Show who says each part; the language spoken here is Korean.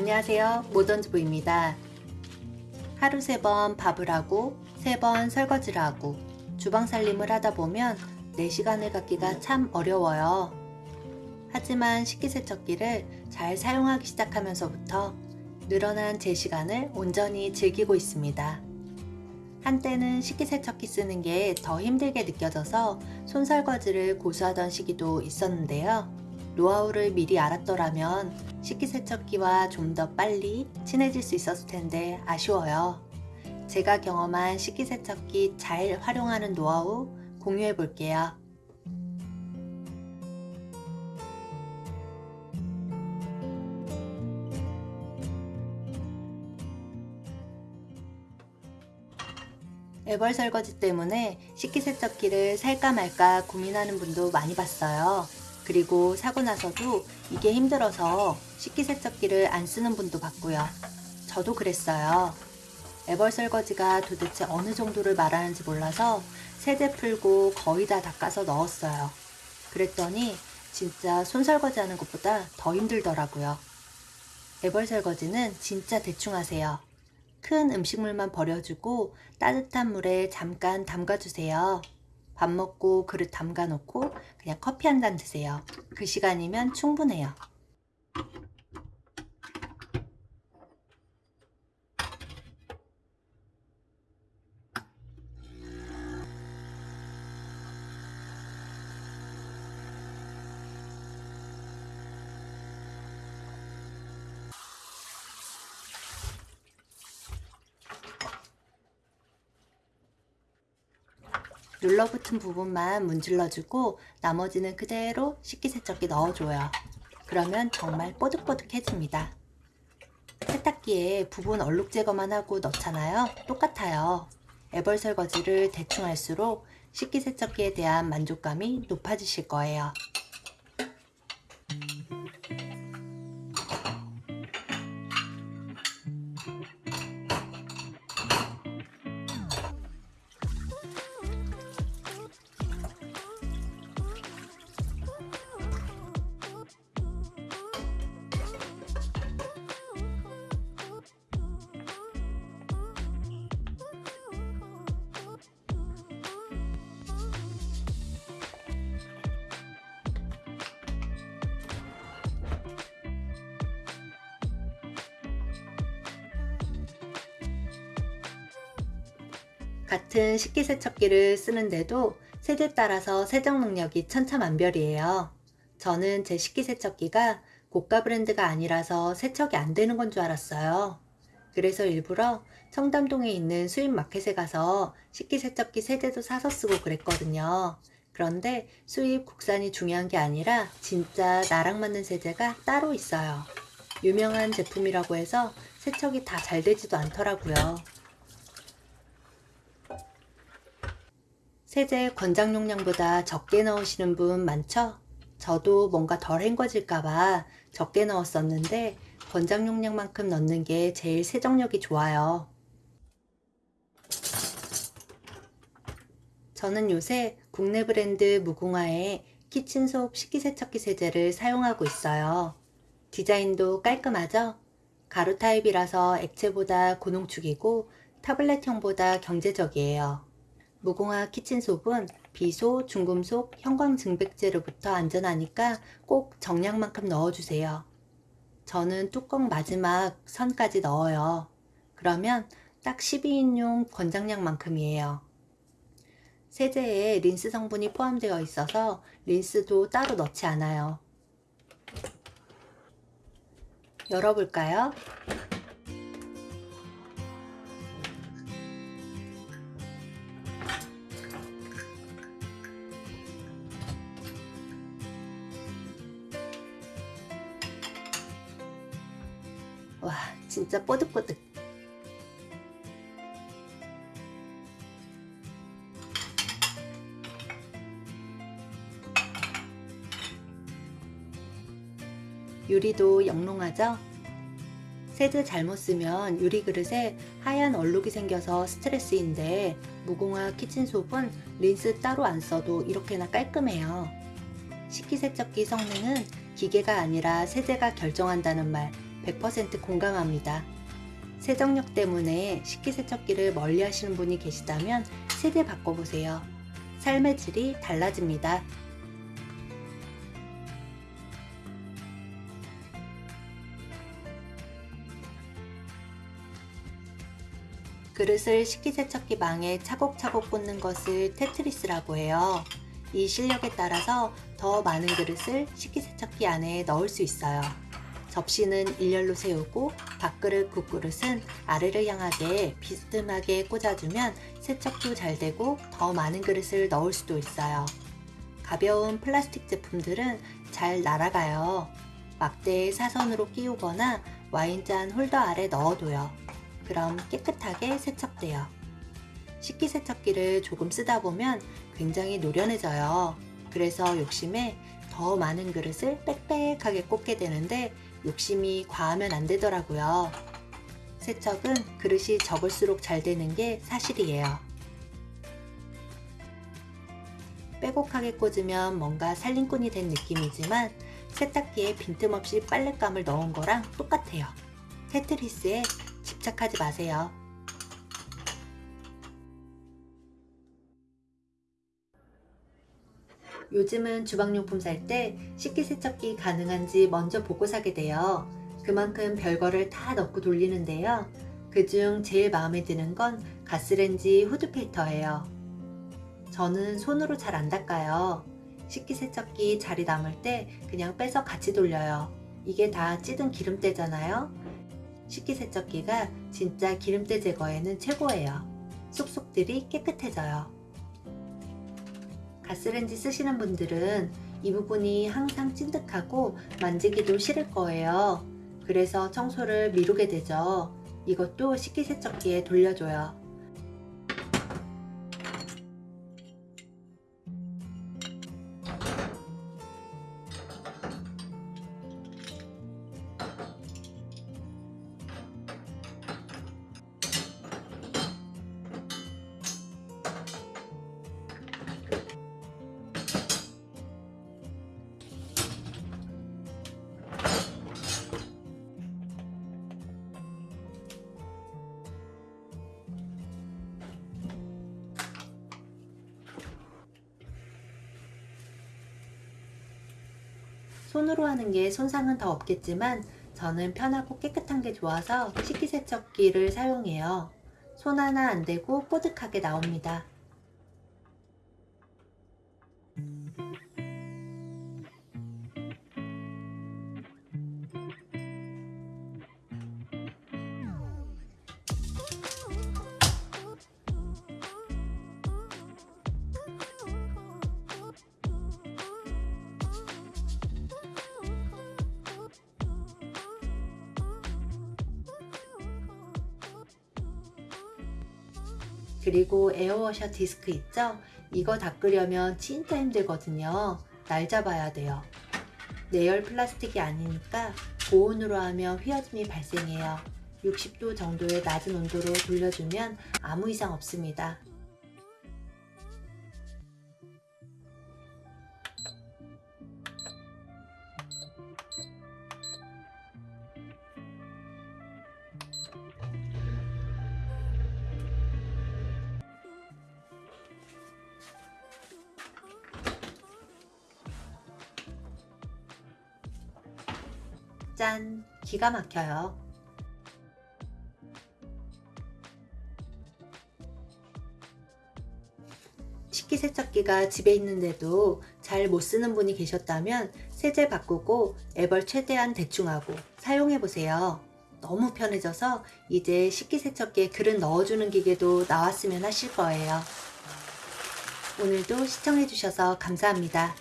Speaker 1: 안녕하세요. 모던주부입니다. 하루 세번 밥을 하고 세번 설거지를 하고 주방 살림을 하다 보면 4시간을 갖기가 참 어려워요. 하지만 식기세척기를 잘 사용하기 시작하면서부터 늘어난 제 시간을 온전히 즐기고 있습니다. 한때는 식기세척기 쓰는 게 더 힘들게 느껴져서 손설거지를 고수하던 시기도 있었는데요 노하우를 미리 알았더라면 식기세척기와 좀 더 빨리 친해질 수 있었을 텐데 아쉬워요. 제가 경험한 식기세척기 잘 활용하는 노하우 공유해 볼게요. 애벌 설거지 때문에 식기세척기를 살까 말까 고민하는 분도 많이 봤어요. 그리고 사고 나서도 이게 힘들어서 식기세척기를 안 쓰는 분도 봤고요. 저도 그랬어요. 애벌 설거지가 도대체 어느 정도를 말하는지 몰라서 세제 풀고 거의 다 닦아서 넣었어요. 그랬더니 진짜 손설거지 하는 것보다 더 힘들더라고요. 애벌 설거지는 진짜 대충 하세요. 큰 음식물만 버려주고 따뜻한 물에 잠깐 담가주세요. 밥 먹고 그릇 담가 놓고 그냥 커피 한 잔 드세요. 그 시간이면 충분해요. 눌러붙은 부분만 문질러주고 나머지는 그대로 식기세척기 넣어줘요. 그러면 정말 뽀득뽀득해집니다. 세탁기에 부분 얼룩 제거만 하고 넣잖아요. 똑같아요. 애벌 설거지를 대충 할수록 식기세척기에 대한 만족감이 높아지실 거예요. 같은 식기세척기를 쓰는데도 세대 따라서 세정 능력이 천차만별이에요. 저는 제 식기세척기가 고가 브랜드가 아니라서 세척이 안 되는 건 줄 알았어요. 그래서 일부러 청담동에 있는 수입 마켓에 가서 식기세척기 세대도 사서 쓰고 그랬거든요. 그런데 수입 국산이 중요한 게 아니라 진짜 나랑 맞는 세제가 따로 있어요. 유명한 제품이라고 해서 세척이 다 잘 되지도 않더라고요. 세제 권장 용량보다 적게 넣으시는 분 많죠? 저도 뭔가 덜 헹궈질까봐 적게 넣었었는데 권장 용량만큼 넣는 게 제일 세정력이 좋아요. 저는 요새 국내 브랜드 무궁화의 키친소업 식기세척기 세제를 사용하고 있어요. 디자인도 깔끔하죠? 가루 타입이라서 액체보다 고농축이고 타블렛형보다 경제적이에요. 무궁화 키친솝은 비소, 중금속, 형광증백제로부터 안전하니까 꼭 정량만큼 넣어주세요. 저는 뚜껑 마지막 선까지 넣어요. 그러면 딱 12인용 권장량만큼이에요. 세제에 린스 성분이 포함되어 있어서 린스도 따로 넣지 않아요. 열어볼까요? 와 진짜 뽀득뽀득 유리도 영롱하죠? 세제 잘못 쓰면 유리 그릇에 하얀 얼룩이 생겨서 스트레스인데 무공화 키친솝은 린스 따로 안 써도 이렇게나 깔끔해요. 식기세척기 성능은 기계가 아니라 세제가 결정한다는 말 100% 공감합니다. 세정력 때문에 식기세척기를 멀리 하시는 분이 계시다면 세대 바꿔보세요. 삶의 질이 달라집니다. 그릇을 식기세척기 망에 차곡차곡 꽂는 것을 테트리스라고 해요. 이 실력에 따라서 더 많은 그릇을 식기세척기 안에 넣을 수 있어요. 접시는 일렬로 세우고 밥그릇, 국그릇은 아래를 향하게 비스듬하게 꽂아주면 세척도 잘 되고 더 많은 그릇을 넣을 수도 있어요. 가벼운 플라스틱 제품들은 잘 날아가요. 막대에 사선으로 끼우거나 와인잔 홀더 아래 넣어둬요. 그럼 깨끗하게 세척돼요. 식기세척기를 조금 쓰다 보면 굉장히 노련해져요. 그래서 욕심에 더 많은 그릇을 빽빽하게 꽂게 되는데 욕심이 과하면 안 되더라고요. 세척은 그릇이 적을수록 잘 되는 게 사실이에요. 빼곡하게 꽂으면 뭔가 살림꾼이 된 느낌이지만 세탁기에 빈틈없이 빨랫감을 넣은 거랑 똑같아요. 테트리스에 집착하지 마세요. 요즘은 주방용품 살 때 식기세척기 가능한지 먼저 보고 사게 돼요. 그만큼 별거를 다 넣고 돌리는데요. 그중 제일 마음에 드는 건 가스렌지 후드 필터예요. 저는 손으로 잘 안 닦아요. 식기세척기 자리 남을 때 그냥 빼서 같이 돌려요. 이게 다 찌든 기름때잖아요. 식기세척기가 진짜 기름때 제거에는 최고예요. 쏙쏙들이 깨끗해져요. 가스렌지 쓰시는 분들은 이 부분이 항상 찐득하고 만지기도 싫을 거예요. 그래서 청소를 미루게 되죠. 이것도 식기세척기에 돌려줘요. 손으로 하는 게 손상은 더 없겠지만 저는 편하고 깨끗한 게 좋아서 식기세척기를 사용해요. 손 하나 안 대고 뽀득하게 나옵니다. 그리고 에어워셔 디스크 있죠? 이거 닦으려면 진짜 힘들거든요. 날 잡아야 돼요. 내열 플라스틱이 아니니까 고온으로 하면 휘어짐이 발생해요. 60도 정도의 낮은 온도로 돌려주면 아무 이상 없습니다. 짠! 기가 막혀요. 식기세척기가 집에 있는데도 잘 못 쓰는 분이 계셨다면 세제 바꾸고 앱을 최대한 대충하고 사용해보세요. 너무 편해져서 이제 식기세척기에 그릇 넣어주는 기계도 나왔으면 하실 거예요. 오늘도 시청해주셔서 감사합니다.